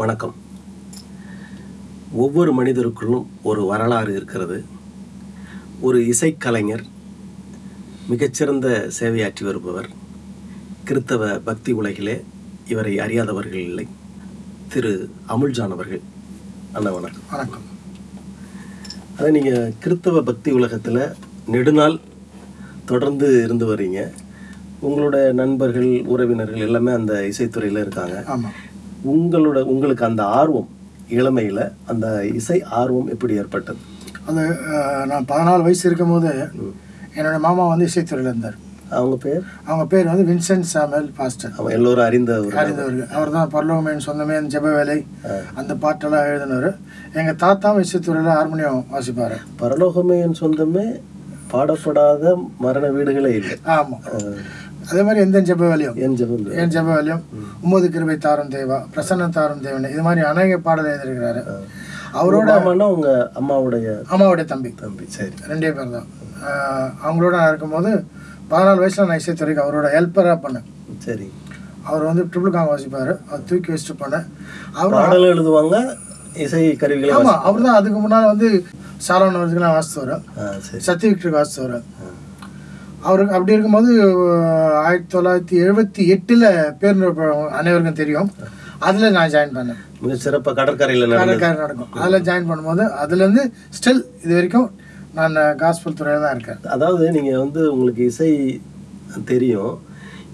வணக்கம். ஒவ்வொரு மனிதருக்குள்ளும் ஒரு வரலாறு இருக்கிறது. ஒரு இசைக்கலைஞர் மிகச்சிறந்த சேவையாற்றி வருபவர் கிறித்தவ பக்தி உலகிலே இவரை அறியாதவர்கள் இல்லை. திரு அமுல்ஜான் அவர்கள். அண்ணா வணக்கம். வணக்கம். அதை நீங்கள் கிறித்தவ பக்தி உலகத்தில் நெடுநாள் தொடர்ந்து இருந்து வர்றீங்க. உங்களோட நண்பர்கள் உறவினர்கள் எல்லாமே அந்த இசைத்துறையில் இருக்காங்க. ஆமாம் உங்களோட உங்களுக்கு அந்த ஆர்வம் இளமையில் அந்த இசை ஆர்வம் எப்படி ஏற்பட்டது? அது நான் பதினாலு வயசு இருக்கும்போது என்னோட மாமா வந்து இசைத்துறையில் இருந்தார். அவங்க பேர்? அவங்க பேர் வந்து வின்சென்ட் சாமுவேல் பாஸ்டர். அவன் எல்லோரும் அறிந்த ஒரு அறிந்தவர் அவர் தான் பரலோகமேன் சொந்தமே அந்த ஜெப வேலை அந்த பாட்டெல்லாம் எழுதினவர். எங்கள் தாத்தாவும் இசைத்துறையில் ஹார்மோனியம் வாசிப்பார். பரலோகமே என் சொந்தமே பாடப்படாத மரண வீடுகளே இல்லை. ஆமாம் அதே மாதிரி எந்த ஜெப வேலையும்? என் ஜெபம் ஏன் ஜெப வேலையும்? ஒன்பது கிருபை தாரும் தேவா பிரசன்ன தாரும் தேவன். இது மாதிரி அநேக பாடல் எழுதியிருக்கிறாரு. அவரோட மாமான்னா உங்க அம்மாவுடைய அம்மாவுடைய தம்பி. தம்பி. சரி. ரெண்டே பேர் தான். அவங்களோட நான் இருக்கும்போது பதினாலு வயசுல நான் இசைத்துறைக்கு அவரோட ஹெல்ப்பராக பண்ணேன். சரி. அவர் வந்து ட்ரிபிள் காங் வாசிப்பார். அவர் தூக்கி வச்சுட்டு பண்ணேன் அவர் பாடல் எழுதுவாங்க இசை கருவிகளை ஆமாம் அவர் தான் அதுக்கு முன்னால் வந்து சாலவன் வருதுக்கெல்லாம் வாசித்தவர் ஆ சரி. சத்ய விக்டருக்கு வாசித்தவர் அவருக்கு அப்படி இருக்கும்போது ஆயிரத்தி தொள்ளாயிரத்தி எழுபத்தி எட்டில் பேர் அனைவருக்கும் தெரியும். அதில் நான் ஜாயின் பண்ணேன். மிக சிறப்பாக கடற்கரையில் கடற்கரை நடக்கும். அதில் ஜாயின் பண்ணும்போது அதுலேருந்து ஸ்டில் இது வரைக்கும் நான் காஸ்பல் துறையில் தான் இருக்கேன். அதாவது நீங்க வந்து உங்களுக்கு இசை தெரியும்.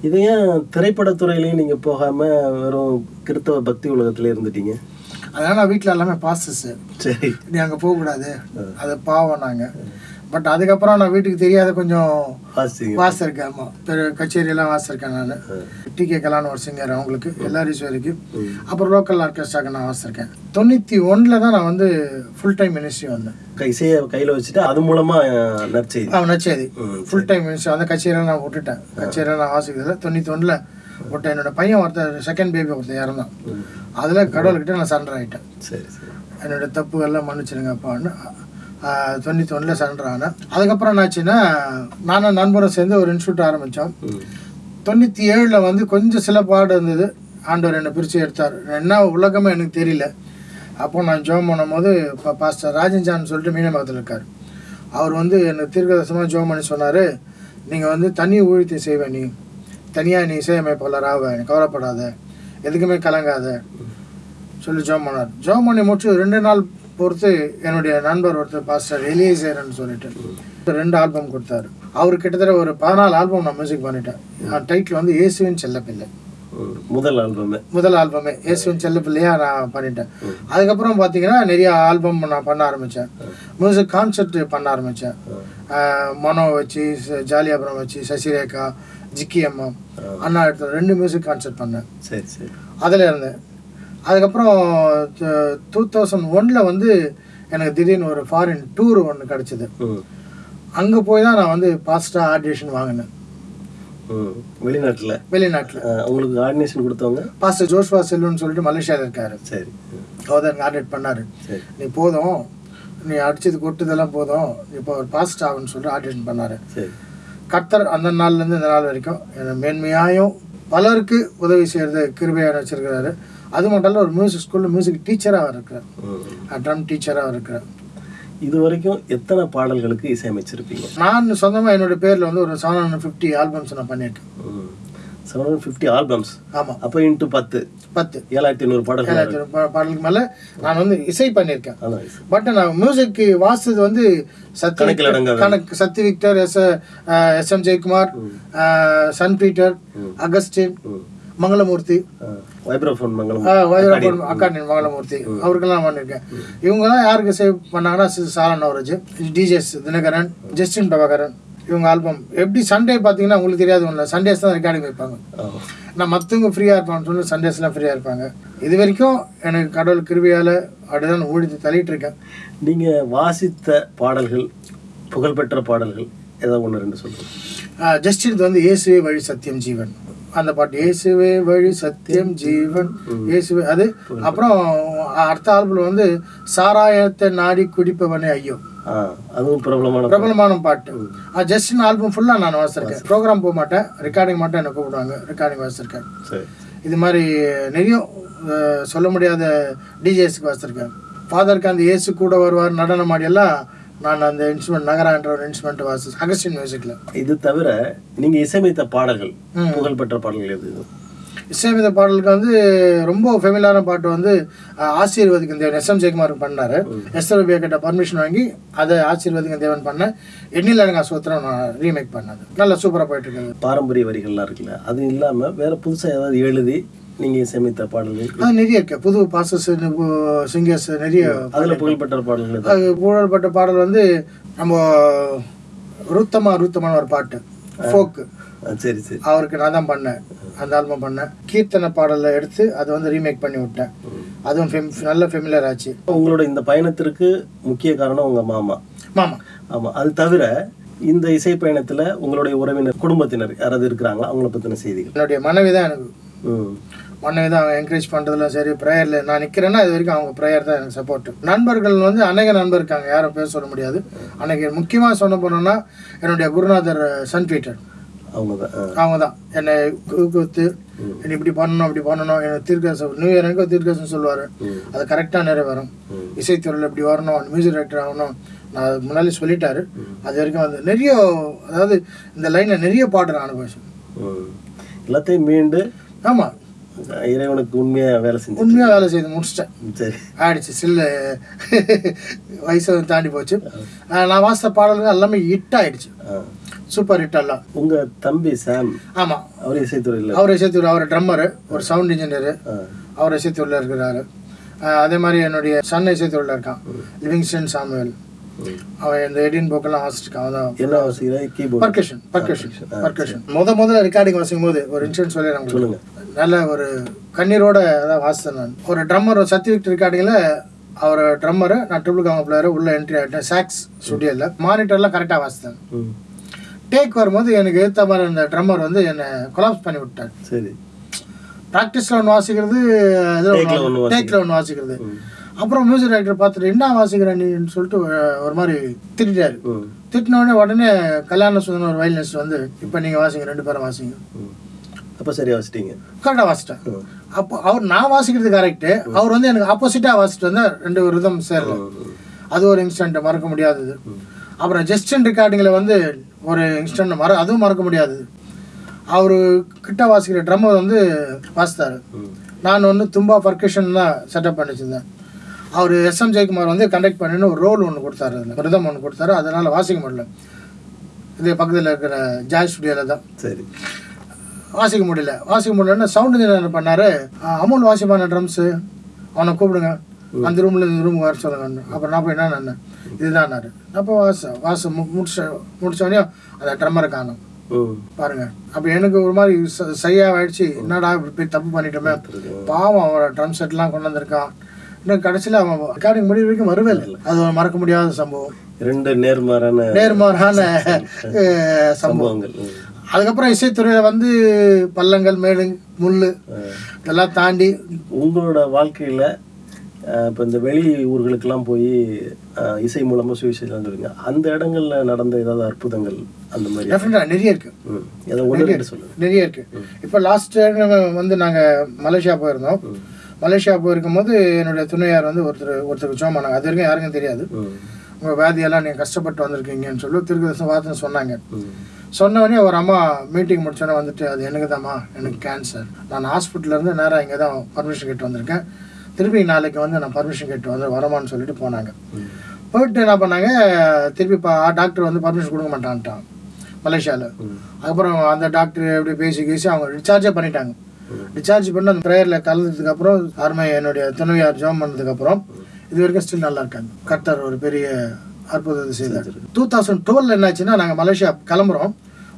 இது ஏன் திரைப்படத்துறையிலையும் நீங்க போகாம வெறும் கிறித்தவ பக்தி உலகத்துல இருந்துட்டீங்க? அதனால் நான் வீட்டில் எல்லாமே பாஸ்டர்ஸு சரி. நீ அங்கே போகக்கூடாது. அது பாவம் நாங்கள் பட் அதுக்கப்புறம் நான் வீட்டுக்கு தெரியாத கொஞ்சம் வாசிருக்கேன் ஆமாம் கச்சேரியெல்லாம் வாசிருக்கேன் நான். டி கே கலான்னு ஒரு சிங்கர் அவங்களுக்கு எல்லாரும் வரைக்கும் அப்புறம் லோக்கல் ஆர்கெஸ்ட்ராக்கு நான் வாசிருக்கேன் தொண்ணூற்றி ஒன்றில் தான் நான் வந்து ஃபுல் டைம் மினிஸ்ட்ரி வந்தேன். க- இசையை கையில வச்சுட்டு அது மூலமா அஹ், நற்செய்தி. அவன் நச்சேதி ஃபுல் டைம் மினிஸ்ட்ரி அந்த கச்சேரியெல்லாம் நான் விட்டுட்டேன். கச்சேரியெல்லாம் நான் வாசிக்கிறதில்ல தொண்ணூற்றி ஒன்றில் விட்டேன். என்னோட பையன் ஒருத்தர் செகண்ட் பேபி ஒருத்தர் இறந்தான். அதில் கடவுள்கிட்ட நான் சரண்டர் ஆகிட்டேன் சரி என்னோட தப்புகள்லாம் மன்னிச்சிடுங்கப்பான்னு தொண்ணூற்றி ஒன்றில் சரண்டர் ஆனேன். அதுக்கப்புறம் என்னாச்சுன்னா நானும் நண்பரும் சேர்ந்து ஒரு இன்ஸ்டியூட் ஆரம்பித்தோம். தொண்ணூற்றி ஏழில் வந்து கொஞ்சம் சில பாடு இருந்தது. ஆண்டவர் என்னை பிரித்து எடுத்தார். என்ன உலகமே எனக்கு தெரியல. அப்போ நான் ஜோம் பண்ணும்போது இப்போ பாஸ்டர் ராஜன்ஜான் சொல்லிட்டு மீனமகத்தில் இருக்கார். அவர் வந்து எனக்கு தீர்க்கதர்சனமாக ஜோம் பண்ணி சொன்னார். நீங்கள் வந்து தனி ஊழியத்தை செய்வேன் நீ தனியாக நீ இசையமைப்பாளர் ஆவ கவலைப்படாத. எதுக்குமே கலங்காத. சொல்லி ஜோம் பண்ணார். ஜோம் பண்ணி முடிச்சு ரெண்டு நாள் பொறுத்து என்னுடைய நண்பர் ஒருத்தர் பாஸ்டர் எலியேசர்னு சொல்லிட்டு ரெண்டு ஆல்பம் கொடுத்தாரு. அவர் கிட்டத்தட்ட ஒரு பதினாலு ஆல்பம் நான் மியூசிக் பண்ணிட்டேன். டைட்டில் வந்து இயேசுவின் செல்லப்பிள்ளை. முதல் ஆல்பமே முதல் ஆல்பமே இயேசுவின் செல்லப்பிள்ளையா நான் பண்ணிட்டேன். அதுக்கப்புறம் பார்த்தீங்கன்னா நிறைய ஆல்பம் நான் பண்ண ஆரம்பித்தேன் மியூசிக் கான்சர்ட் பண்ண ஆரம்பித்தேன் மனோ வச்சு ஜாலியாபுரம் வச்சு சசிரேகா ஜிக்கி அம்மா அண்ணா இடத்துல ரெண்டு மியூசிக் கான்சர்ட் பண்ணேன். சரி சரி. அதில் இருந்தேன். அதுக்கப்புறம் டூ தௌசண்ட் ஒனில் வந்து எனக்கு திடீர்னு ஒரு ஃபாரின் டூர் ஒன்று கிடச்சிது. அங்கே போய் தான் நான் வந்து பாஸ்டாக ஆடிஷன் வாங்கினேன். வெளிநாட்டுல? வெளிநாட்டில். உங்களுக்கு ஆர்டினேஷன் கொடுத்தவங்க? பாஸ்டர் ஜோஷ்வா செல்லுன்னு சொல்லிட்டு மலேசியாவில் இருக்காரு. சரி. அவர் தான் ஆடிட் பண்ணார். சரி. நீ போதும். நீ அடிச்சது கொட்டுதெல்லாம் போதும். இப்போ ஒரு பாஸ்ட் ஆகுன்னு சொல்லிட்டு ஆடிஷன் பண்ணார். சரி. கர்த்தர் அந்த நாள்லேருந்து இந்த நாள் வரைக்கும் என்னை மேன்மையாயும் பலருக்கு உதவி செய்கிறது கிருபையாக வச்சிருக்கிறாரு. அது மட்டும் இல்லை ஒரு மியூசிக் ஸ்கூலில் மியூசிக் டீச்சராக இருக்கிறார். ட்ரம் டீச்சராக இருக்கிறார். இது வரைக்கும் எத்தனை பாடல்களுக்கு இசையமைச்சிருப்பீங்க? நான் சொந்தமாக என்னோட பேரில் வந்து ஒரு செவன் ஹண்ட்ரட் ஃபிஃப்டி ஆல்பம்ஸ் நான் பண்ணியிருக்கேன். செவன் ஹண்ட்ரட் ஃபிஃப்டி ஆல்பம்ஸ் ஆமாம் அப்போ இன்ட்டு பத்து. பத்து. ஏழாயிரத்தி ஐநூறு பாடல்கள். ஏழாயிரத்தி ஐநூறு பாடலுக்கு மேலே நான் வந்து இசை பண்ணியிருக்கேன். பட் நான் மியூசிக் வாசித்தது வந்து சத்ய. கணக்கு Sathya Victor S S M Jayakumar Sun Peter Augustine. Mangalamurthy. Vibraphone Mangalam Vairappan அக்காண்டின் Mangalamurthy. அவருக்கெல்லாம் பண்ணியிருக்கேன். இவங்கெல்லாம் யாருக்கு சேவ் பண்ணாங்கன்னா சாரன் நவரஜ் டிஜேஸ் தினகரன் ஜஸ்டின் பிரபாகரன் இவங்க ஆல்பம் எப்படி சண்டே பார்த்தீங்கன்னா உங்களுக்கு தெரியாது ஒன்றும் சண்டேஸ் தான் ரெக்கார்டிங் வைப்பாங்க. நான் மற்றவங்க ஃப்ரீயாக இருப்பான்னு சொல்லி சண்டேஸ்லாம் ஃப்ரீயாக இருப்பாங்க. இது வரைக்கும் எனக்கு கடவுள் கிருபியால் அப்படிதான் ஊழித்து தள்ளிட்டு இருக்கேன். நீங்க வாசித்த பாடல்கள் புகழ்பெற்ற பாடல்கள் ஏதாவது ஒன்று ரெண்டு சொல்லுங்க. ஆஹ் ஜஸ்டின் வந்து இயேசுவே வழி சத்தியம் ஜீவன். அந்த பாட்டு இயேசுவே வழி சத்தியம் ஜீவன். இயேசுவே அது அப்புறம் அடுத்த ஆல்பம் வந்து சாராயத்தை நாடி குடிப்பவனே ஐயோ. அதுவும் பிரபலமான பிரபலமான பாட்டு. ஆஹ் ஜஸ்டின் ஆல்பம் ஃபுல்லாக நான் வாசிச்சிருக்கேன். ப்ரோக்ராம் போக மாட்டேன். ரெக்கார்டிங் மட்டும் என்னை கூப்பிடுவாங்க? ரெக்கார்டிங் வாசிச்சிருக்கேன். சரி. இது மாதிரி நிறைய சொல்ல முடியாத டிஜேஸ்க்கு வச்சுருக்கேன் ஃபாதருக்கு அந்த இயேசு கூட வருவார் நடனம் ஆடியெல்லாம் நான் அந்த இன்ஸ்ட்ருமெண்ட் நகரான்ற ஒரு இன்ஸ்ட்ருமெண்ட் வாசி அகஸ்டின் மியூசிக்கில் இது தவிர நீங்க இசையமைத்த பாடல்கள். புகழ்பெற்ற பாடல்கள் எது? இசையமைத்த பாடலுக்கு வந்து ரொம்ப ஃபெமிலான பாட்டு வந்து ஆசீர்வதிக்கும் தேவன் எஸ் எம் ஜெயக்குமார் பண்ணார். எஸ்ஆர் ரூபியா கிட்ட பர்மிஷன் வாங்கி அதை ஆசீர்வதிக்கும் தேவன் பண்ண எண்ணில் எனக்கு அசுத்திரம் நான் ரீமேக் பண்ணது. நல்லா சூப்பராக போயிட்டு இருக்குது. பாரம்பரிய வரிகள்லாம் இருக்குல்ல அது இல்லாம வேற புதுசா ஏதாவது எழுதி நீங்க இசையமைத்த பாடல்கள்? நிறைய இருக்கு. புது பாசஸ் சிங்கர்ஸ் நிறைய அதுல புகழ்பெற்ற பாடல்கள்? அது புகழ்பெற்ற பாடல் வந்து நம்ம ருத்தமா ருத்தமான ஒரு பாட்டு. ஃபோக்கு சரி சரி. அவருக்கு நான் தான் பண்ணேன். அந்த ஆல்பம் பண்ணேன். கீர்த்தனை பாடலை எடுத்து அதை வந்து ரீமேக் பண்ணி விட்டேன். அதுவும் ஃபெம் நல்ல ஃபெமிலியர் ஆச்சு. உங்களோட இந்த பயணத்திற்கு முக்கிய காரணம் உங்க மாமா. மாமா. ஆமா அது தவிர இந்த இசை பயணத்துல உங்களுடைய உறவினர் குடும்பத்தினர் யாராவது இருக்கிறாங்களா? அவங்கள பத்தின செய்திகள். என்னுடைய மனைவி தான் எனக்கு. மனைவி தான் அவங்க என்கரேஜ் பண்ணுறதுல சரி ப்ரேயரில் நான் நிற்கிறேன்னா இது வரைக்கும் அவங்க ப்ரேயர் தான் எனக்கு சப்போர்ட் நண்பர்கள் வந்து அநேக நண்பர் இருக்காங்க யாரும் பேர் சொல்ல முடியாது. அன்னைக்கு முக்கியமாக சொன்ன போனோம்னா என்னுடைய குருநாதர் சன் பீட்டர். அவங்க தான் அவங்க தான் என்னை ஊக்குவித்து என்னை இப்படி பண்ணணும் அப்படி பண்ணணும். எனக்கு தீர்க்கதரிசனம் நியூ இயர் எனக்கு தீர்க்கதரிசனம் சொல்லுவார். அது கரெக்டாக நிறைவேறும் இசைத்துறையில் இப்படி வரணும் மியூசிக் டைரக்டர் ஆகணும். நான் முன்னாடி சொல்லிட்டாரு. அது வரைக்கும் வந்து நிறைய அதாவது இந்த லைனில் நிறைய பாட்டு நான் அனுபவிச்சேன். எல்லாத்தையும் மீண்டு ஆமாம் இறைவனுக்கு உண்மையா வேலை செஞ்சு உண்மையாக வேலை செய்து முடிச்சிட்டேன். சரி. ஆயிடுச்சு. சில்லு வயசு தாண்டி போச்சு. நான் வாசித்த பாடல்கள் எல்லாமே ஹிட் ஆயிடுச்சு. சூப்பர் ஹிட் எல்லாம். உங்க தம்பி சாம் ஆமாம் அவர் இசைத்துறையில் அவர் இசைத்தூர் அவர் ட்ரம்மரு ஒரு சவுண்ட் இன்ஜினியரு. அவர் இசைத்தூரில் இருக்கிறாரு. அதே மாதிரி என்னுடைய சன் இசைத்தூரில் இருக்கான் லிவிங்ஸ்டன் சாமுவேல். அவன் இந்த எடின் போக்கெல்லாம் வாசிச்சிருக்கான் அவன் தான் என்ன அவசியம் கீபோர்டு பர்கஷன் பர்கஷன் பர்கஷன் முத முதல்ல ரெக்கார்டிங் வாசிக்கும் போது ஒரு இன்சூரன்ஸ் சொல்லி நமக்கு சொல்லுங்க. நல்ல ஒரு கண்ணீரோட அதான் வாசித்தேன் நான். ஒரு ட்ரம்மர் சர்டிஃபிகேட் ரெக்கார்டிங்கில் அவர் ட்ரம்மரு நான் ட்ரிபிள் காம பிளேயர் உள்ள என்ட்ரி ஆகிட்டேன் சாக்ஸ் ஸ்டுடியோவில் மானிட்டர்லாம் கரெக்டாக வாசித்தேன். டேக் வரும்போது எனக்கு ஏற்ற மாதிரி அந்த ட்ரம்மர் வந்து என்னை கொலாப்ஸ் பண்ணி விட்டார். சரி. ப்ராக்டிஸில் ஒன்று வாசிக்கிறது இதில் டேக்கில் ஒன்று வாசிக்கிறது. அப்புறம் மியூசிக் டைரக்டர் பார்த்துட்டு என்ன வாசிக்கிற நீன்னு சொல்லிட்டு ஒரு- மாதிரி திட்டாரு. திட்டின உடனே உடனே கல்யாண சுந்தரம் ஒரு வயலினிஸ்ட் வந்து இப்போ நீங்கள் வாசிங்க ரெண்டு பேரும் வாசிங்க. அப்ப சரியா வச்சிட்டீங்க கரெக்டாக வாசிட்டேன். அப்போ அவர் நான் வாசிக்கிறது கரெக்டு அவர் வந்து எனக்கு ஆப்போசிட்டாக வாசிட்டு வந்தால் ரெண்டு ரிதம் சேரல. அது ஒரு இன்ஸ்டன்ட் மறக்க முடியாதது. அப்புறம் ஜஸ்டின் ரெக்கார்டிங்கில் வந்து ஒரு இன்ஸ்டன்ட் மற அதுவும் மறக்க முடியாதது அவர் கிட்ட வாசிக்கிற ட்ரம்மர் வந்து வாசித்தார். நான் வந்து தும்பா பர்கஷன் தான் செட்டப் பண்ணி வச்சிருந்தேன். அவர் எஸ்எம் ஜெயக்குமார் வந்து கண்டக்ட் பண்ணின்னு ஒரு ரோல் ஒன்று கொடுத்தாரு. அதில் ரிதம் ஒன்று கொடுத்தாரு. அதனால் வாசிக்க முடியல. இது பக்கத்தில் இருக்கிற ஜாய் ஸ்டுடியோவில் தான். சரி. வாசிக்க முடியல. வாசிக்க முடியலன்னு சவுண்ட் இன்ஜினியர் பண்ணாரு. "ஆ, அமுல் வாசிப்பான ட்ரம்ஸு அவனை கூப்பிடுங்க. அந்த ரூமில் இந்த ரூமுக்கு வர சொல்லுங்க. அப்புறம் நான் போய் என்ன நின்னேன் இதுதான்னாரு. அப்போ வாச வாச மு- முடிச்ச முடிச்சோடனே அந்த ட்ரம்மரை காணும். பாருங்க. அப்போ எனக்கு ஒரு மாதிரி ச- சையா ஆயிடுச்சு என்னடா இப்படி போய் தப்பு பண்ணிட்டோமே. பாவம் அவன் ட்ரம் செட்லாம் கொண்டு வந்திருக்கான். இன்னும் கடைசியில் அவன் ரெக்கார்டிங் முடிவு வரைக்கும் வரவே இல்லை. அது மறக்க முடியாத சம்பவம். ரெண்டு நேர்மாறான நேர்மாறான சம்பவங்கள். அதுக்கப்புறம் இசைத்துறையில் வந்து பள்ளங்கள் மேடு முள் இதெல்லாம் தாண்டி உங்களோட வாழ்க்கையில இப்ப இந்த வெளி ஊர்களுக்கெல்லாம் போய் இசை மூலமா சுவிசேஷம் சொல்லுங்க அந்த இடங்கள்ல நடந்த ஏதாவது அற்புதங்கள் அந்த மாதிரி? டெஃபினட்டாக நிறைய இருக்கு. ம். ஏதோ ஒன்று ரெண்டு சொல்லுங்க. நிறைய இருக்கு. இப்போ லாஸ்ட் வந்து நாங்கள் மலேசியா போயிருந்தோம். மலேசியா போயிருக்கும் போது என்னுடைய துணையார் வந்து ஒருத்தர் ஒருத்தருக்கு ஜோம் பண்ணாங்க அது வரைக்கும் யாருக்கும் தெரியாது. உங்கள் வியாதியெல்லாம் நீங்கள் கஷ்டப்பட்டு வந்திருக்கீங்கன்னு சொல்லி திருக்கதர்சன வார்த்தை சொன்னாங்க. ம். சொன்ன உடனே ஒரு அம்மா மீட்டிங் முடிச்சோன்னே வந்துட்டு அது எனக்கு தாம்மா எனக்கு கேன்சர் நான் ஹாஸ்பிட்டல்லேருந்து நேராக இங்கே தான் பர்மிஷன் கேட்டு வந்திருக்கேன். திருப்பி நாளைக்கு வந்து நான் பர்மிஷன் கேட்டு வந்து வரமான்னு சொல்லிட்டு போனாங்க. போயிட்டு என்ன பண்ணாங்க திருப்பி பா டாக்டர் வந்து பர்மிஷன் கொடுக்க மாட்டான்ட்டான் மலேசியாவில். அதுக்கப்புறம் அந்த டாக்டர் எப்படி பேசி பேசி அவங்க டிஸ்சார்ஜே பண்ணிட்டாங்க. டிஸ்சார்ஜ் பண்ணி அந்த ப்ரேயரில் கலந்ததுக்கப்புறம் அருமை என்னுடைய துணைவியார் ஜாம் பண்ணதுக்கப்புறம் இது வரைக்கும் ஸ்டில் நல்லா இருக்காங்க. கர்த்தர் ஒரு பெரிய அற்புதத்தை செய்தார். டூ தௌசண்ட் டுவெல் என்னாச்சுன்னா நாங்கள் மலேசியா கிளம்புறோம்.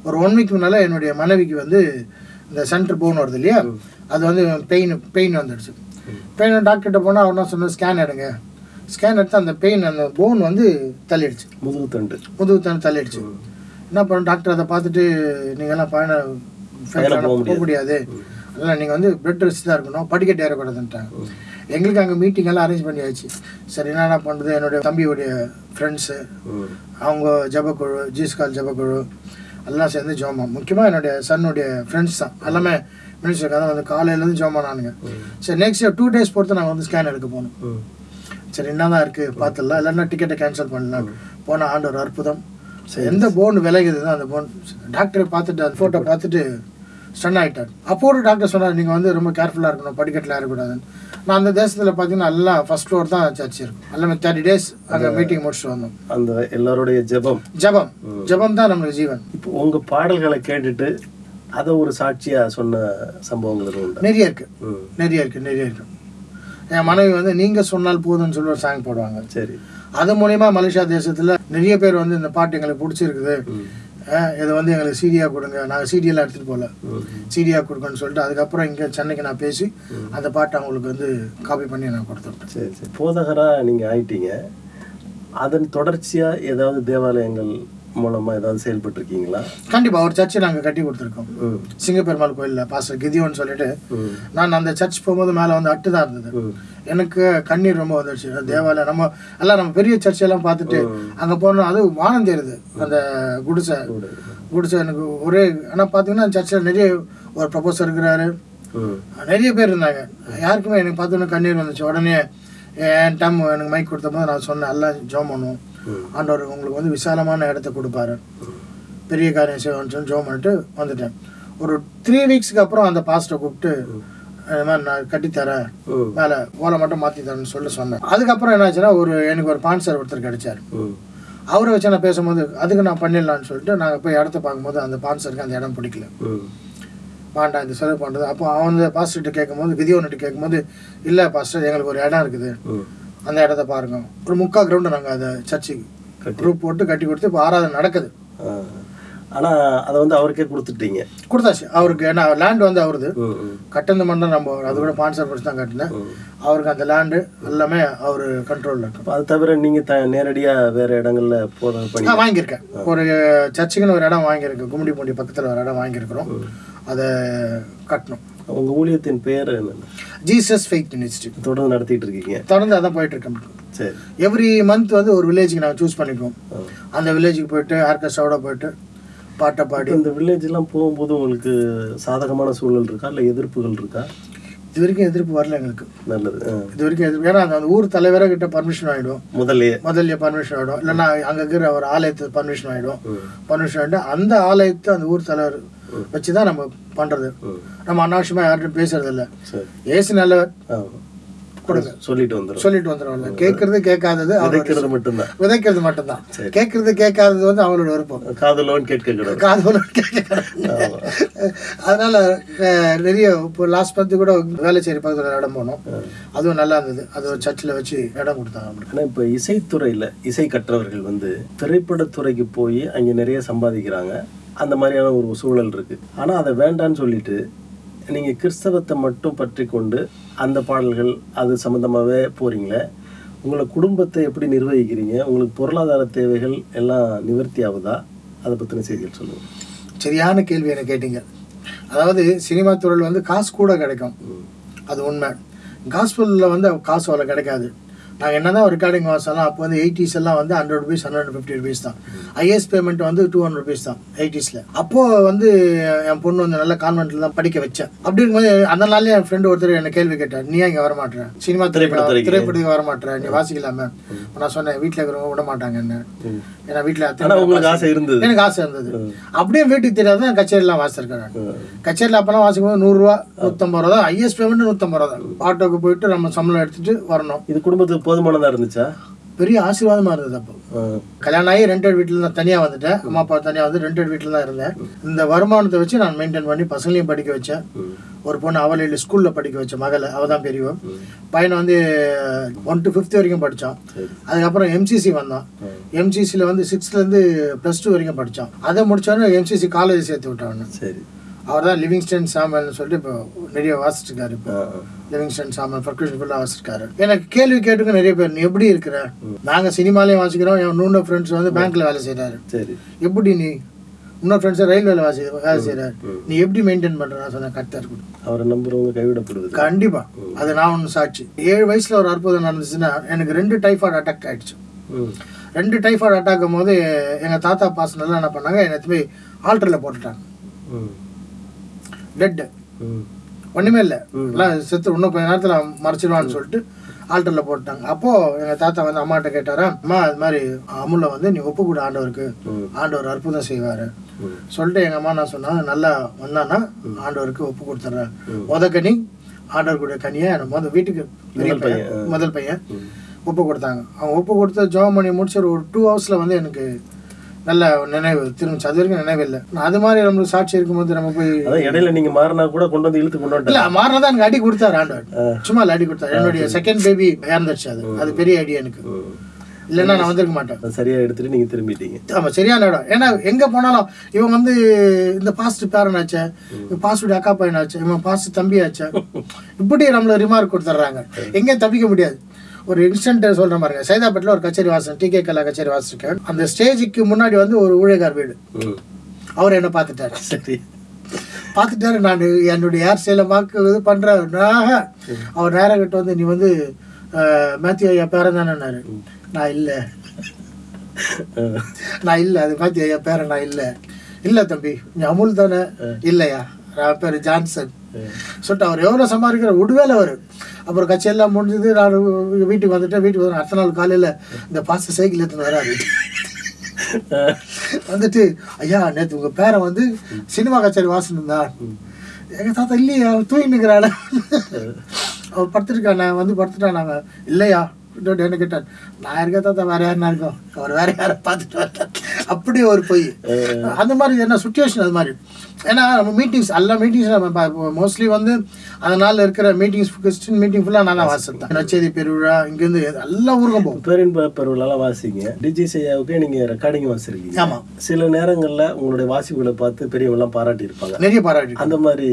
ஒரு ஒன் வீக் முன்னால் என்னுடைய மனைவிக்கு வந்து இந்த சென்டர் போன் வருது இல்லையா? அது வந்து பெயின் பெயின் வந்துடுச்சு. பெயின் டாக்டர்கிட்ட போனால் அவர் என்ன ஸ்கேன் எடுங்க. ஸ்கேன் எடுத்து அந்த பெயின் அந்த போன் வந்து தள்ளிடுச்சு. முதுகு தண்டு. முதுகு தண்ணி தள்ளிடுச்சு. என்ன பண்ண டாக்டர் அதை பார்த்துட்டு நீங்கள்லாம் பயண பயணம் போக போக முடியாது. அதனால் நீங்கள் வந்து பெட் ரெஸ்ட் தான் இருக்கணும் படிக்கட்டு ஏறக்கூடாதுன்ட்டாங்க. எங்களுக்கு அங்கே மீட்டிங் எல்லாம் அரேஞ்ச் பண்ணியாச்சு. சரி என்னடா பண்ணுறது என்னுடைய தம்பியுடைய ஃப்ரெண்ட்ஸு அவங்க ஜபக்குழு ஜீஸ்கால் ஜபக்குழு. எல்லாம் சேர்ந்து ஜோமா. முக்கியமாக என்னுடைய சன்னுடைய ஃப்ரெண்ட்ஸ் தான். எல்லாமே மினிஸ்டர் கதை வந்து காலையிலேருந்து ஜோமானானுங்க சரி நெக்ஸ்ட் டூ டேஸ் பொறுத்து நாங்கள் வந்து ஸ்கேன் எடுக்க போனோம் சரி என்ன தான் இருக்குது பார்த்துடலாம். இல்லைன்னா டிக்கெட்டை கேன்சல் பண்ணலாம். போன ஆண்டு ஒரு அற்புதம். சரி எந்த போன் விலகுதுதான் அந்த போன் டாக்டரை பார்த்துட்டு அந்த ஃபோட்டோ பார்த்துட்டு ஸ்டன் ஆகிட்டார் அப்போ ஒரு டாக்டர் சொன்னார் நீங்கள் வந்து ரொம்ப கேர்ஃபுல்லாக இருக்கணும் படிக்கட்டில் ஏறக்கூடாதுன்னு. நான் அந்த தேசத்தில் பார்த்தீங்கன்னா எல்லாம் ஃபர்ஸ்ட் ஃப்ளோர் தான் சர்ச் இருக்கும். எல்லாமே தேர்ட்டி டேஸ் அங்கே மீட்டிங் முடிச்சுட்டு வந்தோம். அந்த எல்லாருடைய ஜெபம். ஜபம். ஜபம் தான் நம்மளுக்கு ஜீவன். இப்போ உங்க பாடல்களை கேட்டுட்டு அதை ஒரு சாட்சியா சொன்ன சம்பவங்கள் நிறைய இருக்கு. நிறைய இருக்கு நிறைய இருக்கு. என் மனைவி வந்து நீங்க சொன்னால் போதும்னு சொல்லி ஒரு சாங் போடுவாங்க. சரி. அது மூலயமா மலேசியா தேசத்துல நிறைய பேர் வந்து இந்த பாட்டு எங்களுக்கு பிடிச்சிருக்குது. இது வந்து எங்களுக்கு சீடியா கொடுங்க. நாங்கள் சீடியெல்லாம் எடுத்துகிட்டு போகல. சீடியா கொடுங்கன்னு சொல்லிட்டு அதுக்கப்புறம் இங்கே சென்னைக்கு நான் பேசி அந்த பாட்டை அவங்களுக்கு வந்து காப்பி பண்ணி நான் கொடுத்துட்டேன். சரி சரி. போதகரா நீங்க ஆயிட்டீங்க. அதன் தொடர்ச்சியா ஏதாவது தேவாலயங்கள் மூலமா ஏதாவது செயல்பட்டு இருக்கீங்களா கண்டிப்பாக ஒரு சர்ச்சை நாங்கள் கட்டி கொடுத்துருக்கோம். சிங்கப்பெருமாள் கோயிலில் பாஸ்டர் கிதியோன்னு சொல்லிட்டு. நான் அந்த சர்ச் போகும்போது மேலே வந்து அட்டு தான் இருந்தது. எனக்கு கண்ணீர் ரொம்ப வந்துடுச்சு தேவாலயம் நம்ம எல்லாம் நம்ம பெரிய சர்ச்சையெல்லாம் பார்த்துட்டு அங்கே போனோம். அது வானம் தெரியுது அந்த குடிசை. குடிசை எனக்கு ஒரே ஆனால் பார்த்தீங்கன்னா சர்ச்சில் நிறைய ஒரு ப்ரொபோசர் இருக்கிறாரு. நிறைய பேர் இருந்தாங்க. யாருக்குமே எனக்கு பார்த்தோன்னே கண்ணீர் வந்துச்சு. உடனே என் டைம் எனக்கு மைக் கொடுத்த போது நான் சொன்னேன் எல்லாம் ஜோம் பண்ணுவோம். ஆண்டவர் உங்களுக்கு வந்து விசாலமான இடத்த கொடுப்பாரு. பெரிய காரியம் செய்வோம்னு சொல்லி ஜோம் பண்ணிட்டு வந்துட்டேன். ஒரு த்ரீ வீக்ஸ்க்கு அப்புறம் அந்த பாஸ்ட்டை கூப்பிட்டு இந்த மாதிரி நான் கட்டித்தரேன் வேலை மேலே ஓலை மட்டும் மாற்றி தரேன்னு சொல்லி சொன்னேன். அதுக்கப்புறம் என்னாச்சுன்னா ஒரு எனக்கு ஒரு பான்சர் ஒருத்தர் கிடைச்சார். அவரை வச்சு நான் பேசும்போது அதுக்கு நான் பண்ணிடலான்னு சொல்லிட்டு நாங்கள் போய் இடத்த பார்க்கும்போது அந்த பான்சருக்கு அந்த இடம் பிடிக்கல. பாண்டா வேண்டாம் இந்த செலவு பண்ணுறது அப்போ அவன் பாஸ்டர்கிட்ட கேட்கும்போது கிதியோன்கிட்ட கேட்கும்போது இல்லை பாஸ்டர் எங்களுக்கு ஒரு இடம் இருக்குது. அந்த இடத்த பாருங்க. ஒரு முக்கால் கிரவுண்டு நாங்கள் அதை சர்ச்சுக்கு. குரூப் போட்டு கட்டி கொடுத்து இப்போ ஆராதனை நடக்குது. ஆ. ஆனா அதை வந்து அவருக்கே கொடுத்துட்டீங்க. கொடுத்தாச்சு. அவருக்கு ஏன்னா லேண்ட் வந்து அவருது. கட்டினது மட்டும் நம்ம அது கூட பான்சர் படிச்சு தான் கட்டினேன். அவருக்கு அந்த லேண்டு எல்லாமே அவர் கண்ட்ரோலில் இருக்கு. அப்ப அது தவிர நீங்க த நேரடியா வேற இடங்கள்ல போத பண்ணி நான் வாங்கியிருக்கேன். ஒரு சர்ச்சுக்குன்னு ஒரு இடம் வாங்கியிருக்கேன் கும்மிடி பூண்டி பக்கத்தில் ஒரு இடம் வாங்கியிருக்கிறோம். அதை கட்டணும். உங்க ஊழியத்தின் பேர் என்ன? ஜீசஸ் ஃபெய்த் மினிஸ்ட்ரி தொடர்ந்து நடத்திட்டு இருக்கீங்க. தொடர்ந்து அதான் போயிட்டு இருக்கேன் சரி. எவ்ரி மந்த் வந்து ஒரு வில்லேஜுக்கு நாங்கள் சூஸ் பண்ணிக்குவோம். அந்த வில்லேஜுக்கு போயிட்டு ஆர்கெஸ்ட்ராவோட போயிட்டு பாட்டை பாடி. இந்த வில்லேஜ் எல்லாம் போகும்போது உங்களுக்கு சாதகமான சூழல் இருக்கா? இல்ல எதிர்ப்புகள் இருக்கா? இது வரைக்கும் எதிர்ப்பு வரல எங்களுக்கு. நல்லது. இது வரைக்கும் எதிர்ப்பு ஏன்னா அந்த ஊர் தலைவரை கிட்ட பர்மிஷன் ஆகிடும் முதல்லயே. முதல்ல பர்மிஷன் ஆகிடும் இல்லைன்னா அங்கே இருக்கிற ஒரு ஆலயத்துக்கு பர்மிஷன் ஆகிடும். பர்மிஷன் ஆகிட்டு அந்த ஆலயத்தை அந்த ஊர் தலைவர் வச்சு தான் நம்ம பண்ணுறது. நம்ம அனாவசியமாக யார்கிட்டும் பேசுறது இல்லை சரி. ஏசு நல்லவர். கொடுங்க. சொல்லிட்டு வந்துடும் சொல்லிட்டு வந்துடும்ல கேட்கறது கேட்காதது விதைக்கிறது மட்டும்தான். விதைக்கிறது மட்டும்தான். கேட்கறது கேட்காதது வந்து அவங்களோட விருப்பம். காதலோன்னு கேட்க கிடையாது காது போல கேட்க அதனால நிறைய இப்போ லாஸ்ட் மந்த்து கூட வேலைச்சேரி பக்கத்தில் இடம் போனோம். அதுவும் நல்லா இருந்தது. அது ஒரு சர்ச்சில் வச்சு இடம் கொடுத்தாங்க நம்மளுக்கு ஆனா இப்ப இசைத்துறையில இசை கற்றவர்கள் வந்து திரைப்படத்துறைக்கு போய் அங்க நிறைய சம்பாதிக்கிறாங்க. அந்த மாதிரியான ஒரு சூழல் இருக்கு. ஆனா அதை வேண்டான்னு சொல்லிட்டு நீங்க கிறிஸ்தவத்தை மட்டும் பற்றி கொண்டு அந்த பாடல்கள் அது சம்பந்தமாவே போறீங்களே? உங்களை குடும்பத்தை எப்படி நிர்வகிக்கிறீங்க? உங்களுக்கு பொருளாதார தேவைகள் எல்லாம் நிவர்த்தி ஆகுதா? அதை பத்தின செய்திகள் சொல்லுங்க. சரியான கேள்வி என்ன கேட்டீங்க. அதாவது சினிமா துறையில் வந்து காசு கூட கிடைக்கும். அது உண்மை. காஸ்பலில் வந்து காசு அவ்வளோ கிடைக்காது. நாங்கள் என்ன தான் ரெக்கார்டிங் வாசலாம் அப்போ வந்து எயிட்டிஸ் எல்லாம் வந்து hundred rupees hundred fifty rupees தான். ஐஎஸ் பேமெண்ட் வந்து டூ ஹண்ட்ரட் ருபீஸ் தான் எயிட்டிஸில் அப்போது வந்து என் பொண்ணு வந்து நல்ல கான்வென்ட்டில் தான் படிக்க வச்சேன் அப்படி இருக்கும்போது அந்த நாள்லயே என் ஃப்ரெண்டு ஒருத்தர் என்ன கேள்வி கேட்டார் நீ இங்கே வரமாட்டேற சினிமா. திரைப்படம் திரைப்படத்துக்கு வரமாட்டேற நீ வாசிக்கலாமே. நான் சொன்னேன் வீட்டில் இருக்கிறவங்க விட மாட்டாங்க என்ன. ஏன்னா வீட்டில் உங்களுக்கு ஆசை இருந்தது. எனக்கு ஆசை இருந்தது. அப்படியே வீட்டுக்கு தெரியாத தான் கச்சேரிலாம். ம். கச்சேரியில் அப்போலாம் வாசிக்கும்போது நூறுரூவா நூற்றம்பது ரூபா தான். ஐஎஸ் பேமெண்ட் நூற்றம்பது ரூபா தான். ஆட்டோக்கு போயிட்டு நம்ம சம்பளம் எடுத்துட்டு வரணும். இது குடும்பத்துக்கு போதுமானதா இருந்துச்சா? பெரிய ஆசீர்வாதமாக இருந்தது அப்போ. கல்யாணம் ஆகி ரெண்டட் வீட்டில் தான் தனியாக வந்துட்டேன். அம்மா அப்பா தனியாக வந்து ரெண்டட் வீட்டில் தான் இருந்தேன். இந்த வருமானத்தை வச்சு நான் மெயின்டைன் பண்ணி பசங்களையும் படிக்க வச்சேன். ஒரு பொண்ணு அவளையில் ஸ்கூலில் படிக்க வச்சேன் மகளை அவள் தான் பெரியவன் பையனை வந்து ஒன் டு ஃபிஃப்த் வரைக்கும் படித்தான் அதுக்கப்புறம் எம்சிசி வந்தான். எம்சிசியில் வந்து சிக்ஸ்த்லேருந்து ப்ளஸ் டூ வரைக்கும் படித்தான் அதை முடிச்சோடனே எம்சிசி காலேஜ் சேர்த்து விட்டான் சரி. அவர் தான் லிவிங்ஸ்டன் சாமல்னு சொல்லிட்டு இப்போ நிறைய வாசிச்சிருக்காரு இப்போ. லிவிங்ஸ்டன் சாமல் பர்கஷன் ஃபுல்லாக வாசிச்சிருக்காரு. எனக்கு கேள்வி கேட்டுக்க நிறைய பேர் நீ எப்படி இருக்கிற? நாங்கள் சினிமாலேயும் வாசிக்கிறோம் என் இன்னொரு ஃப்ரெண்ட்ஸ் வந்து பேங்க்கில் வேலை செய்கிறாரு சரி. எப்படி நீ இன்னொரு ஃப்ரெண்ட்ஸ் ரயில்வேல வாசி வேலை செய்கிறாரு நீ எப்படி மெயின்டைன் பண்ணுற நான் சொன்னேன் கரெக்டாக இருக்கும். அவரை நம்புறவங்க கைவிடப்படுவது. கண்டிப்பா. அது நான் ஒன்று சாட்சி. ஏழு வயசுல ஒரு அற்புதம் நடந்துச்சுன்னா எனக்கு ரெண்டு டைஃபாய்டு அட்டாக் ஆயிடுச்சு. ம். ரெண்டு டைஃபாய்டு அட்டாக் போது எங்கள் தாத்தா பாசனெல்லாம் என்ன பண்ணாங்க என்னை போய் ஆல்டரில் போட்டுட்டாங்க. டெட்டு ஒன்றுமே இல்லை. எல்லாம் செத்து இன்னும் கொஞ்ச நேரத்தில் மறைச்சிடுவான்னு சொல்லிட்டு ஆல்டரில் போட்டாங்க. அப்போது எங்கள் தாத்தா வந்து அம்மாட்ட கேட்டாரா அம்மா இது மாதிரி அமுல்ல வந்து நீ ஒப்பு கொடு ஆண்டவருக்கு. ஆண்டவர் அற்புதம் செய்வார். சொல்லிட்டு எங்கள் அம்மா நான் சொன்னா நல்லா வந்தானா ஆண்டவருக்கு ஒப்பு கொடுத்துட்றேன் ம். முத கனி ஆண்டவர் கூட கனியை முத வீட்டுக்கு பெரிய முதல் பையன். முதல் பையன் ஒப்பு கொடுத்தாங்க. அவங்க ஒப்பு கொடுத்து ஜோம் பண்ணி முடிச்சு ஒரு டூ ஹவர்ஸில் வந்து எனக்கு நல்ல நினைவு திரும்பிச்சு அது வரைக்கும் நினைவு இல்லை. அது மாதிரி நம்மளுக்கு சாட்சி இருக்கும்போது நம்ம போய் இடையில நீங்க மாறினா கூட கொண்டு வந்து இழுத்து கொண்டு இல்ல வந்துட்டேன் மாறினதான் எனக்கு அடி கொடுத்தாரு ஆண்டவர். சும்மா அடி கொடுத்தாரு. என்னுடைய செகண்ட் பேபி இறந்துருச்சு அது. அது பெரிய அடி எனக்கு. இல்லைன்னா நான் வந்திருக்க மாட்டேன். சரியா எடுத்துட்டு நீங்க திரும்பிட்டீங்க. ஆமா சரியான இடம். ஏன்னா எங்க போனாலும் இவன் வந்து இந்த பாஸ்ட் பேரன் ஆச்சே பாஸ்ட் அக்கா பையன் ஆச்சு இவன் பாஸ்ட் தம்பி ஆச்சே. இப்படி நம்மள ரிமார்க் கொடுத்துட்றாங்க எங்கேயும் தப்பிக்க முடியாது. ஒரு இன்ஸ்டன்ட் சொல்ற பாருங்க. சைதாப்பேட்டில் ஒரு கச்சேரி வாசன் டிகே கலா கச்சேரி வாசிச்சிருக்கேன் அந்த ஸ்டேஜுக்கு முன்னாடி வந்து ஒரு ஊழியக்கார் வீடு. அவர் என்ன பார்த்துட்டாரு. சரி. பார்த்துட்டாரு நான் என்னுடைய ஹேர் ஸ்டைலை பார்க்க இது பண்ணுறேன் அவர் நேரம் கிட்ட வந்து நீ வந்து மேத்யூ ஐயா பேரன் தானேன்னாரு. நான் இல்லை. நான் இல்லை அது மேத்யூ ஐயா பேரன் நான் இல்லை. இல்லை தம்பி நீ அமுல் தானே. இல்லையா நான் பேர் ஜான்சன். சொல்லிட்டு அவர் எவ்வளோ சம்பாதிக்கிற விடுவேல அவர். அப்புறம் கச்சேரியெல்லாம் முடிஞ்சது நான் வீட்டுக்கு வந்துட்டேன் வீட்டுக்கு வந்து அடுத்த நாள் காலையில் இந்த பாச சைக்கிள் எடுத்துன்னு வராரு. வந்துட்டு ஐயா நேற்று உங்கள் பேரை வந்து சினிமா கச்சேரி வாசனுந்தா எங்கள் தாத்தா இல்லையா அவன் தூங்கினுக்கிறாள் அவர் படுத்துருக்கானே வந்து படுத்துட்டானாங்க இல்லையா? என்ன கேட்டார். நான் இருக்க தாத்தா வேற யாருன்னா இருக்கோம். அவர் வேற யாரை பார்த்துட்டு வரேன் அப்படி ஒரு பொய். அந்த மாதிரி என்ன சுச்சுவேஷன் அது மாதிரி. ஏன்னா நம்ம மீட்டிங்ஸ் எல்லா மீட்டிங்ஸ் நம்ம மோஸ்ட்லி வந்து அந்த நாளில் இருக்கிற மீட்டிங்ஸ் கிறிஸ்டின் மீட்டிங் ஃபுல்லாக தான் வாசித்தேன் நச்சேதி பெருவிழா இங்கேருந்து எல்லா ஊருக்கும் போகும் பேரின்ப பெருவிழாலாம் வாசிங்க. டிஜி செய்யாவுக்கு நீங்க ரெக்கார்டிங் வாசிருக்கீங்க ஆமாம் சில நேரங்கள்ல உங்களுடைய வாசிப்புகளை பார்த்து பெரியவங்கலாம் பாராட்டி இருப்பாங்க நிறைய பாராட்டி அந்த மாதிரி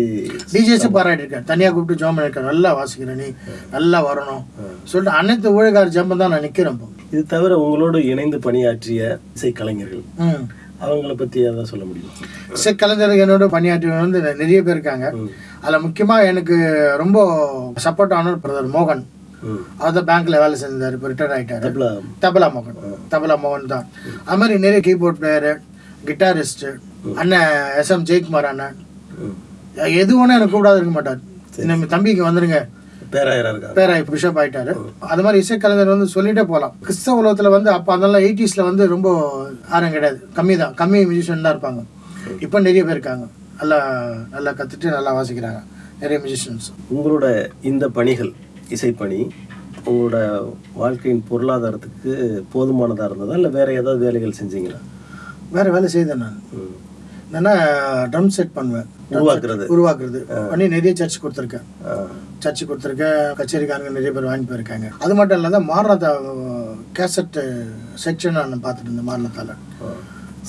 டிஜேஸும் பாராட்டியிருக்கேன் தனியாக கூப்பிட்டு ஜாம் பண்ணியிருக்கேன் நல்லா வாசிக்கிறேன் நீ. நல்லா வரணும். சொல்லிட்டு அனைத்து ஊழியக்கார ஜாம்பம் தான் நான் நிற்கிறேன் இது தவிர உங்களோடு இணைந்து பணியாற்றிய இசை கலைஞர்கள். ம் அவங்கள பத்தி ஏதாவது சொல்ல முடியும்? இசை கலைஞர்கள் என்னோட பணியாற்றியவங்க வந்து நிறைய பேர் இருக்காங்க. அதில் முக்கியமாக எனக்கு ரொம்ப சப்போர்ட் ஆன பிரதர் மோகன். அவர் தான் பேங்க்ல வேலை செஞ்சார் இப்போ ரிட்டையர் ஆகிட்டாரு தப்லா. மோகன். தபலா மோகன் தான். அது மாதிரி நிறைய கீபோர்ட் பிளேயரு கிட்டாரிஸ்ட்டு அண்ணன் எஸ் எம் ஜெயக்குமார் அண்ணன். எது ஒன்றும் எனக்கு கூப்பிடாது இருக்க மாட்டார். நம்ம தம்பிக்கு வந்துருங்க. பேராயரா இருக்காங்க பேராய் பிஷப் ஆயிட்டாரு. அது மாதிரி இசைக்கலைஞர் வந்து சொல்லிட்டே போகலாம் கிறிஸ்தவ உலகத்தில் வந்து அப்போ அதெல்லாம் எயிட்டிஸில் வந்து ரொம்ப யாரும் கிடையாது. கம்மி தான் கம்மி மியூசிஷியன் தான் இருப்பாங்க. இப்போ நிறைய பேர் இருக்காங்க. நல்லா நல்லா கற்றுட்டு நல்லா வாசிக்கிறாங்க. நிறைய மியூசிஷியன்ஸ் உங்களோட இந்த பணிகள் இசைப்பணி உங்களோட வாழ்க்கையின் பொருளாதாரத்துக்கு போதுமானதா இருந்ததா? இல்லை வேற ஏதாவது வேலைகள் செஞ்சீங்களா? வேறு வேலை செய்தேன் நான். என்னன்னா ட்ரம் செட் பண்ணுவேன். உருவாக்குறது. உருவாக்குறது. பண்ணி நிறைய சர்ச் கொடுத்துருக்கேன். ஆ. சர்ச்சு கொடுத்துருக்கேன். கச்சேரிக்காரங்க நிறைய பேர் வாங்கி போயிருக்காங்க. அது மட்டும் இல்லாத மாரணத்தா கேசட் செக்ஷன் நான் பார்த்துட்டு இருந்தேன் மாரணத்தால.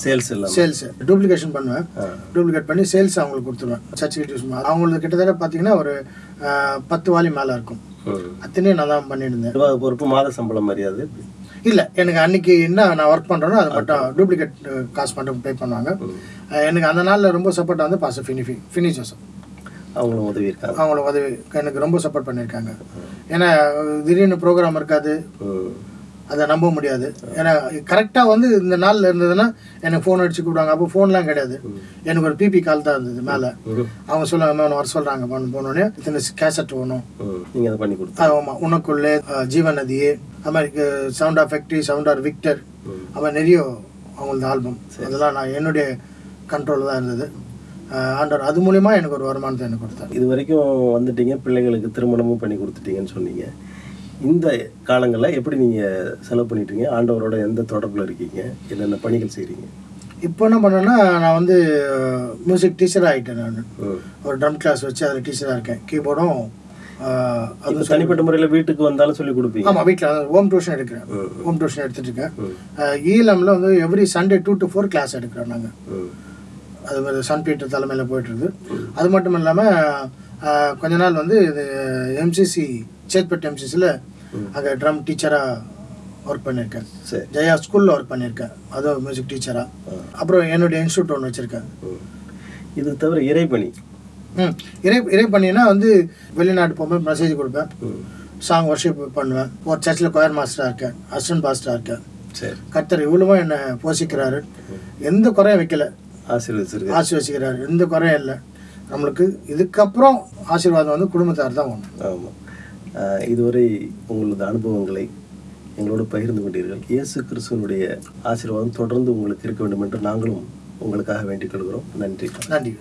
சேல்ஸ் இல்லாம சேல்ஸ் டூப்ளிகேஷன் பண்ணுவேன். டூப்ளிகேட் பண்ணி சேல்ஸ் அவங்களுக்கு கொடுத்துருவேன். சர்ச்சுக்கு யூஸ் அவங்களுக்கு கிட்டத்தட்ட பார்த்தீங்கன்னா ஒரு பத்து வாலி மேலே இருக்கும். அத்தனையும் நான் தான் பண்ணியிருந்தேன் பொறுப்பு மாத சம்பளம் மரியாதை இல்லை எனக்கு அன்னைக்கு என்ன நான் ஒர்க் பண்ணுறேனோ அது மட்டும் டூப்ளிகேட் காசு மட்டும் பே பண்ணுவாங்க. எனக்கு அந்த நாளில் ரொம்ப சப்போர்ட் வந்து பாச ஃபினிஃபி ஃபினி ஜோசப். அவங்களும் உதவி இருக்காங்க. அவங்கள உதவி எனக்கு ரொம்ப சப்போர்ட் பண்ணியிருக்காங்க. ஏன்னா திடீர்னு ப்ரோக்ராம் இருக்காது. அதை நம்ப முடியாது. ஏன்னா கரெக்டாக வந்து இந்த நாளில் இருந்ததுன்னா எனக்கு ஃபோன் அடிச்சு கூப்பிடுவாங்க. அப்போ ஃபோன்லாம் கிடையாது. எனக்கு ஒரு பிபி கால் தான் இருந்தது மேலே. அவங்க சொல்லுவாங்க மேம் வர சொல்கிறாங்க பண்ண போனோடனே இத்தனை கேசட் வேணும். ம். நீங்க அதை பண்ணி கொடுத்து ஆமாம் உனக்குள்ளே நதியே அது மாதிரி sound of factory sound of Victor. அது நிறைய அவங்களது ஆல்பம் அதெல்லாம் நான் என்னுடைய கண்ட்ரோலில் தான் இருந்தது. ஆண்டவர் அது மூலிமா எனக்கு ஒரு வருமானத்தை எனக்கு கொடுத்தாரு. இது வரைக்கும் வந்துட்டீங்க. பிள்ளைகளுக்கு திருமணமும் பண்ணி கொடுத்துட்டீங்கன்னு சொன்னீங்க. இந்த காலங்களில் எப்படி நீங்கள் செலவு பண்ணிட்டீங்க? ஆண்டவரோட எந்த தொடர்பில் இருக்கீங்க? என்னென்ன பணிகள் செய்கிறீங்க இப்போ என்ன பண்ணேன்னா நான் வந்து மியூசிக் டீச்சராக ஆகிட்டேன் நான். ஒரு ட்ரம் கிளாஸ் வச்சு அதில் டீச்சராக இருக்கேன். கீபோர்டும் அது தனிப்பட்ட முறையில் வீட்டுக்கு வந்தாலும் சொல்லி கொடுப்பீங்க? ஆமாம் வீட்டில் ஹோம் டியூஷன் எடுக்கிறேன். ஹோம் டியூஷன் எடுத்துட்டு இருக்கேன். ஈழம்ல வந்து every Sunday two to four class எடுக்கிறோம் நாங்கள். அது மாதிரி சன் பீட்டர் தலைமையில் போயிட்டுருது அது மட்டும் இல்லாமல் கொஞ்ச நாள் வந்து இது எம்சிசி சேத்பட் எம்சிசியில் அங்கே ட்ரம் டீச்சராக ஒர்க் பண்ணியிருக்கேன். ஜெயா ஸ்கூலில் ஒர்க் பண்ணியிருக்கேன். அதுவும் மியூசிக் டீச்சராக அப்புறம் என்னுடைய இன்ஸ்டியூட் ஒன்று வச்சுருக்கேன். இது தவிர இறைப்பணி ம். இறை இறை பண்ணினா வந்து வெளிநாட்டு போகும்போது மெசேஜ் கொடுப்பேன். சாங் ஒர்ஷிப் பண்ணுவேன். ஒரு சர்ச்சில் கொயர் மாஸ்டராக இருக்கேன். அசிஸ்டன்ட் பாஸ்டராக இருக்கேன். சரி. கர்த்தர் இவ்வளவும் என்னை போஷிக்கிறாரு. எந்த குறையும் வைக்கல. ஆசீர்வதிச்சிருக்காரு. ஆசீர்வதிக்கிறார் எந்த குறையும் இல்லை. நம்மளுக்கு இதுக்கப்புறம் ஆசீர்வாதம் வந்து குடும்பத்தார் தான் ஒன்று ஆமாம் இதுவரை உங்களது அனுபவங்களை எங்களோடு பகிர்ந்து கொண்டீர்கள். இயேசு கிறிஸ்துவனுடைய ஆசீர்வாதம் தொடர்ந்து உங்களுக்கு இருக்க வேண்டும் என்று நாங்களும் உங்களுக்காக வேண்டிக் கொள்கிறோம். நன்றி. நன்றி.